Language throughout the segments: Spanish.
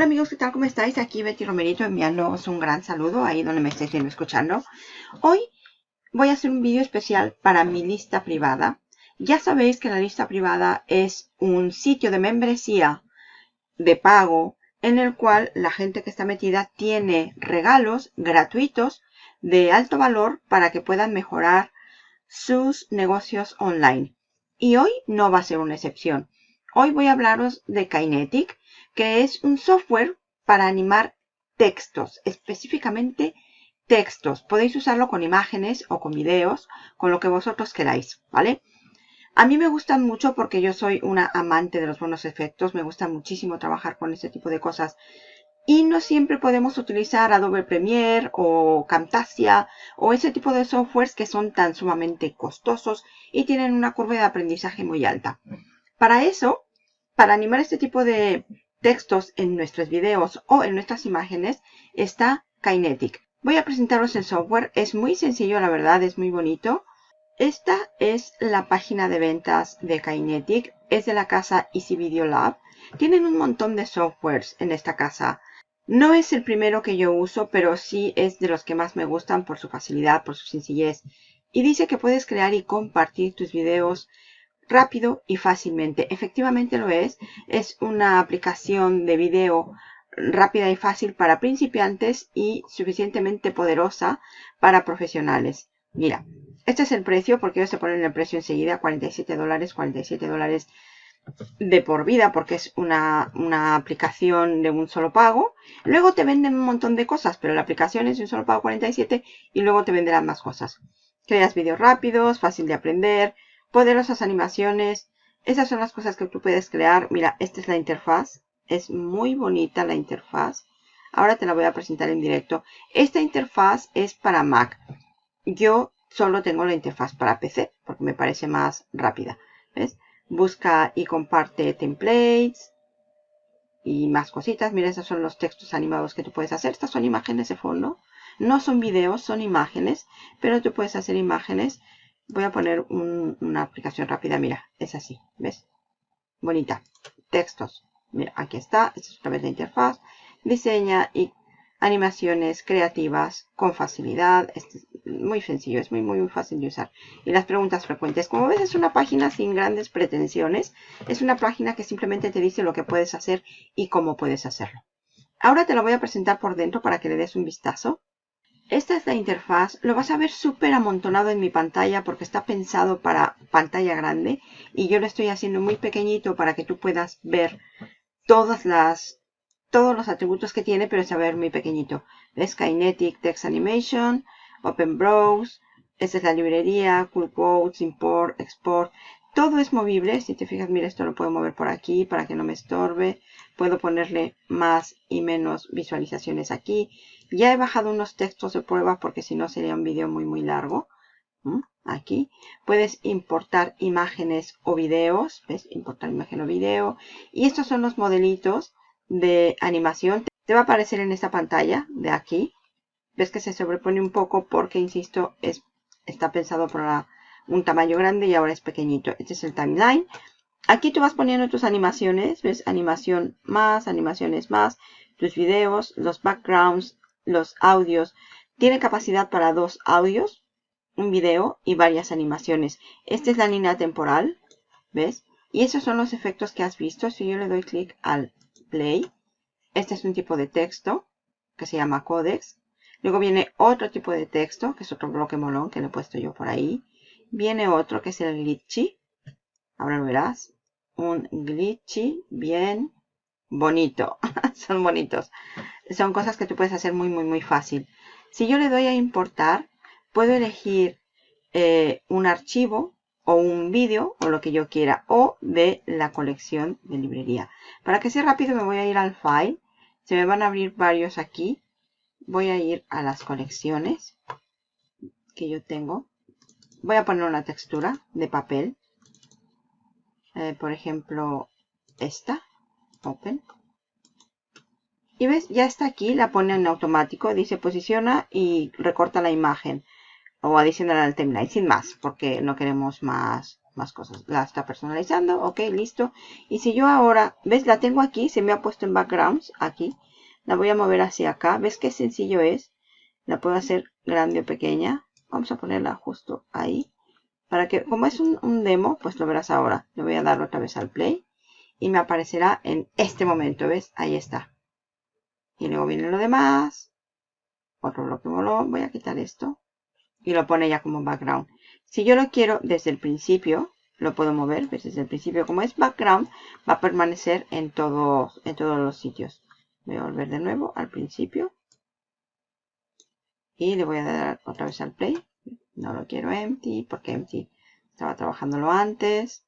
Hola amigos, ¿qué tal? ¿Cómo estáis? Aquí Betty Romerito enviándoos un gran saludo ahí donde me estéis viendo escuchando. Hoy voy a hacer un vídeo especial para mi lista privada. Ya sabéis que la lista privada es un sitio de membresía de pago en el cual la gente que está metida tiene regalos gratuitos de alto valor para que puedan mejorar sus negocios online. Y hoy no va a ser una excepción. Hoy voy a hablaros de Kinetic que es un software para animar textos, específicamente textos. Podéis usarlo con imágenes o con videos, con lo que vosotros queráis, ¿vale? A mí me gustan mucho porque yo soy una amante de los buenos efectos. Me gusta muchísimo trabajar con este tipo de cosas. Y no siempre podemos utilizar Adobe Premiere o Camtasia o ese tipo de softwares que son tan sumamente costosos y tienen una curva de aprendizaje muy alta. Para eso, para animar este tipo de textos en nuestros videos o en nuestras imágenes está Kinetic. Voy a presentaros el software. Es muy sencillo, la verdad, es muy bonito. Esta es la página de ventas de Kinetic. Es de la casa Easy Video Lab. Tienen un montón de softwares en esta casa. No es el primero que yo uso, pero sí es de los que más me gustan por su facilidad, por su sencillez. Y dice que puedes crear y compartir tus videos rápido y fácilmente. Efectivamente lo es. Es una aplicación de video rápida y fácil para principiantes y suficientemente poderosa para profesionales. Mira, este es el precio porque ellos se ponen el precio enseguida, 47 dólares, 47 dólares de por vida porque es una, una, aplicación de un solo pago. Luego te venden un montón de cosas, pero la aplicación es de un solo pago 47 y luego te venderán más cosas. Creas vídeos rápidos, fácil de aprender, poderosas animaciones. Esas son las cosas que tú puedes crear. Mira, esta es la interfaz. Es muy bonita la interfaz. Ahora te la voy a presentar en directo. Esta interfaz es para Mac. Yo solo tengo la interfaz para PC porque me parece más rápida. ¿Ves? Busca y comparte templates y más cositas. Mira, esos son los textos animados que tú puedes hacer. Estas son imágenes de fondo. No son videos, son imágenes, pero tú puedes hacer imágenes voy a poner una aplicación rápida. Mira, es así, ¿ves? Bonita. Textos. Mira, aquí está. Esta es otra vez la interfaz. Diseña y animaciones creativas con facilidad. Es muy sencillo, es muy, muy, muy fácil de usar. Y las preguntas frecuentes. Como ves, es una página sin grandes pretensiones. Es una página que simplemente te dice lo que puedes hacer y cómo puedes hacerlo. Ahora te lo voy a presentar por dentro para que le des un vistazo. Esta es la interfaz. Lo vas a ver súper amontonado en mi pantalla porque está pensado para pantalla grande. Y yo lo estoy haciendo muy pequeñito para que tú puedas ver todas las, todos los atributos que tiene, pero es a ver muy pequeñito. Es Kinetic Text Animation, Open Browse. Esta es la librería, Cool Quotes, Import, Export. Todo es movible. Si te fijas, mira, esto lo puedo mover por aquí para que no me estorbe. Puedo ponerle más y menos visualizaciones aquí. Ya he bajado unos textos de prueba porque si no sería un vídeo muy muy largo. Aquí puedes importar imágenes o videos. ¿Ves? Importar imagen o video. Y estos son los modelitos de animación. Te va a aparecer en esta pantalla de aquí. Ves que se sobrepone un poco porque, insisto, es, está pensado para un tamaño grande y ahora es pequeñito. Este es el timeline. Aquí tú vas poniendo tus animaciones. ¿Ves? Animación más, animaciones más. Tus videos, los backgrounds, los audios. Tiene capacidad para dos audios, un video y varias animaciones. Esta es la línea temporal, ¿ves? Y esos son los efectos que has visto. Si yo le doy clic al play, este es un tipo de texto que se llama codex. Luego viene otro tipo de texto, que es otro bloque molón que le he puesto yo por ahí. Viene otro que es el glitchy. Ahora lo verás. Un glitchy bien bonito. Son bonitos son cosas que tú puedes hacer muy, muy, muy fácil. Si yo le doy a importar, puedo elegir eh, un archivo o un vídeo o lo que yo quiera o de la colección de librería. Para que sea rápido me voy a ir al file. Se me van a abrir varios aquí. Voy a ir a las colecciones que yo tengo. Voy a poner una textura de papel. Eh, por ejemplo, esta. Open. Y ves, ya está aquí, la pone en automático, dice posiciona y recorta la imagen. O adiciona al timeline, sin más, porque no queremos más, más cosas. La está personalizando, ok, listo. Y si yo ahora, ves, la tengo aquí, se me ha puesto en backgrounds, aquí. La voy a mover hacia acá. ¿Ves qué sencillo es? La puedo hacer grande o pequeña. Vamos a ponerla justo ahí. Para que, como es un, demo, pues lo verás ahora. Le voy a dar otra vez al play. Y me aparecerá en este momento, ¿ves? Ahí está. Y luego viene lo demás. Otro bloque molón. Voy a quitar esto. Y lo pone ya como background. Si yo lo quiero desde el principio, lo puedo mover. ¿ves? Desde el principio, como es background, va a permanecer en todos, en todos los sitios. Voy a volver de nuevo al principio. Y le voy a dar otra vez al play. No lo quiero empty, porque empty estaba trabajándolo antes.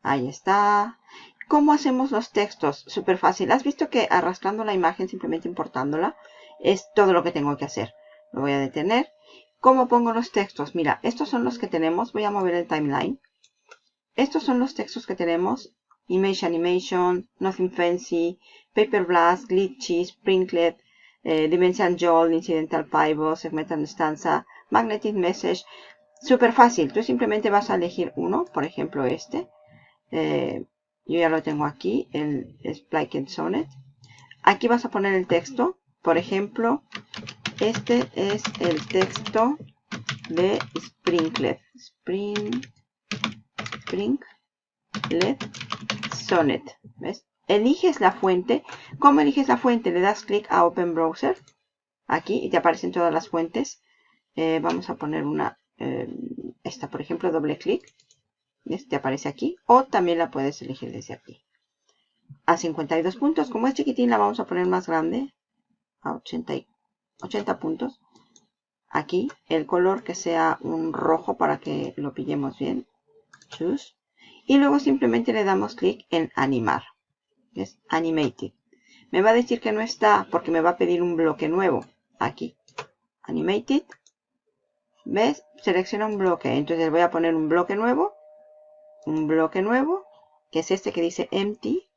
Ahí está. ¿Cómo hacemos los textos? Súper fácil. ¿Has visto que arrastrando la imagen, simplemente importándola, es todo lo que tengo que hacer? Lo voy a detener. ¿Cómo pongo los textos? Mira, estos son los que tenemos. Voy a mover el timeline. Estos son los textos que tenemos. Image Animation, Nothing Fancy, Paper Blast, Glitchy, Sprinklet, eh, Dimension Joel, Incidental Pivot, Segmental Stanza, Magnetic Message. Súper fácil. Tú simplemente vas a elegir uno, por ejemplo este. Eh, yo ya lo tengo aquí, el Spliken Sonnet. Aquí vas a poner el texto. Por ejemplo, este es el texto de Sprinklet. Spring, Sprinklet Sonnet. ¿Ves? Eliges la fuente. ¿Cómo eliges la fuente? Le das clic a Open Browser. Aquí y te aparecen todas las fuentes. Eh, vamos a poner una, eh, esta por ejemplo, doble clic te aparece aquí. O también la puedes elegir desde aquí. A 52 puntos. Como es chiquitín, la vamos a poner más grande. A 80, 80 puntos. Aquí, el color que sea un rojo para que lo pillemos bien. Choose. Y luego simplemente le damos clic en animar. Es animated. Me va a decir que no está porque me va a pedir un bloque nuevo. Aquí. Animated. ¿Ves? Selecciona un bloque. Entonces voy a poner un bloque nuevo un bloque nuevo, que es este que dice empty.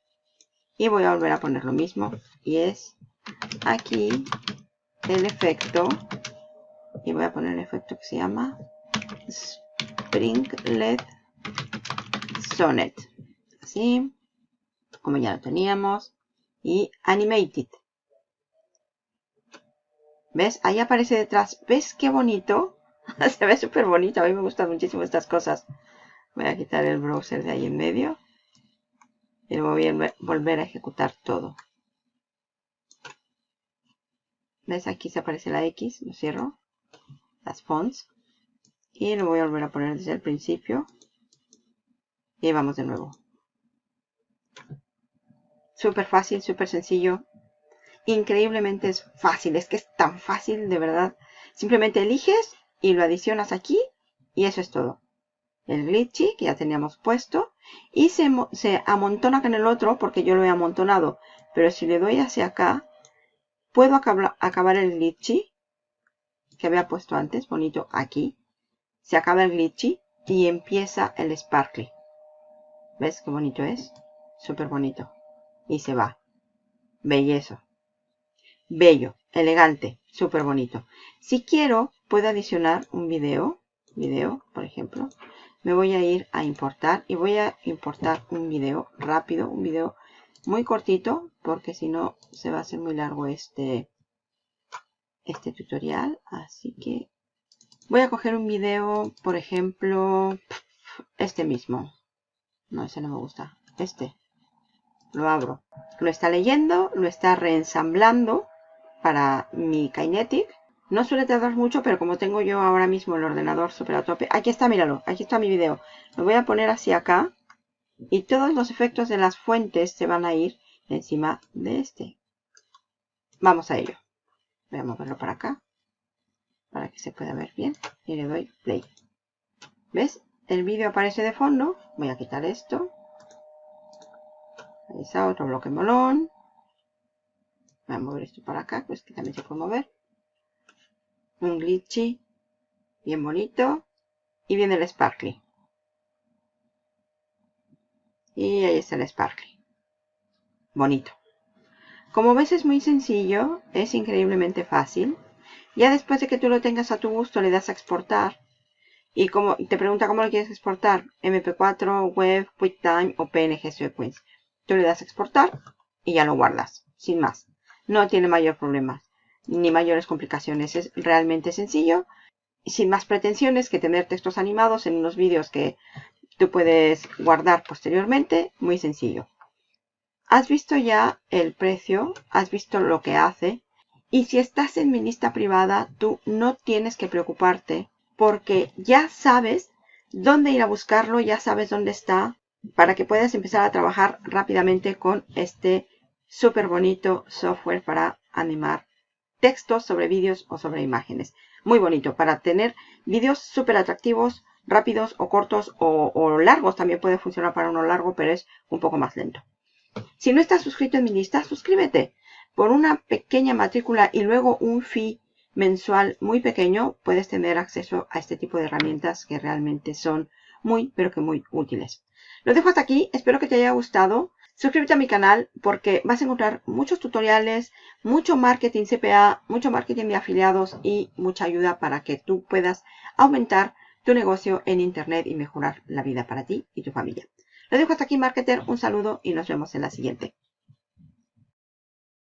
Y voy a volver a poner lo mismo. Y es aquí el efecto. Y voy a poner el efecto que se llama Springlet Sonnet. Así, como ya lo teníamos. Y Animated. ¿Ves? Ahí aparece detrás. ¿Ves qué bonito? Se ve súper bonito. A mí me gustan muchísimo estas cosas. Voy a quitar el browser de ahí en medio. Y lo voy a volver a ejecutar todo. ¿Ves? Aquí se aparece la X. Lo cierro. Las fonts. Y lo voy a volver a poner desde el principio. Y vamos de nuevo. Súper fácil, súper sencillo. Increíblemente es fácil. Es que es tan fácil, de verdad. Simplemente eliges y lo adicionas aquí. Y eso es todo el glitchy que ya teníamos puesto y se, amontona con el otro porque yo lo he amontonado pero si le doy hacia acá puedo acabar, el glitchy que había puesto antes bonito aquí se acaba el glitchy y empieza el sparkly ¿ves qué bonito es? súper bonito y se va bellezo bello, elegante, súper bonito si quiero puedo adicionar un video video por ejemplo me voy a ir a importar y voy a importar un video rápido, un video muy cortito porque si no se va a hacer muy largo este, este tutorial. Así que voy a coger un video, por ejemplo, este mismo. No, ese no me gusta. Este. Lo abro. Lo está leyendo, lo está reensamblando para mi Kinetic no suele tardar mucho, pero como tengo yo ahora mismo el ordenador super a tope. Aquí está, míralo. Aquí está mi video. Lo voy a poner hacia acá. Y todos los efectos de las fuentes se van a ir encima de este. Vamos a ello. Voy a moverlo para acá. Para que se pueda ver bien. Y le doy play. ¿Ves? El vídeo aparece de fondo. Voy a quitar esto. Otro bloque molón. Voy a mover esto para acá, pues que también se puede mover. Un glitchy bien bonito. Y viene el sparkly. Y ahí está el sparkly. Bonito. Como ves es muy sencillo es increíblemente fácil. Ya después de que tú lo tengas a tu gusto le das a exportar. Y como te pregunta cómo lo quieres exportar, MP4, Web, QuickTime o PNG Sequence. Tú le das exportar y ya lo guardas, sin más. No tiene mayor problema, ni mayores complicaciones. Es realmente sencillo, sin más pretensiones que tener textos animados en unos vídeos que tú puedes guardar posteriormente. Muy sencillo. Has visto ya el precio, has visto lo que hace. Y si estás en mi lista privada, tú no tienes que preocuparte porque ya sabes dónde ir a buscarlo, ya sabes dónde está, para que puedas empezar a trabajar rápidamente con este súper bonito software para animar textos sobre vídeos o sobre imágenes. Muy bonito para tener vídeos súper atractivos, rápidos o cortos o, o, largos. También puede funcionar para uno largo, pero es un poco más lento. Si no estás suscrito en mi lista, suscríbete. Por una pequeña matrícula y luego un fee mensual muy pequeño puedes tener acceso a este tipo de herramientas que realmente son muy, pero que muy útiles. Lo dejo hasta aquí, espero que te haya gustado. Suscríbete a mi canal porque vas a encontrar muchos tutoriales, mucho marketing CPA, mucho marketing de afiliados y mucha ayuda para que tú puedas aumentar tu negocio en Internet y mejorar la vida para ti y tu familia. Lo dejo hasta aquí, marketer. Un saludo y nos vemos en la siguiente.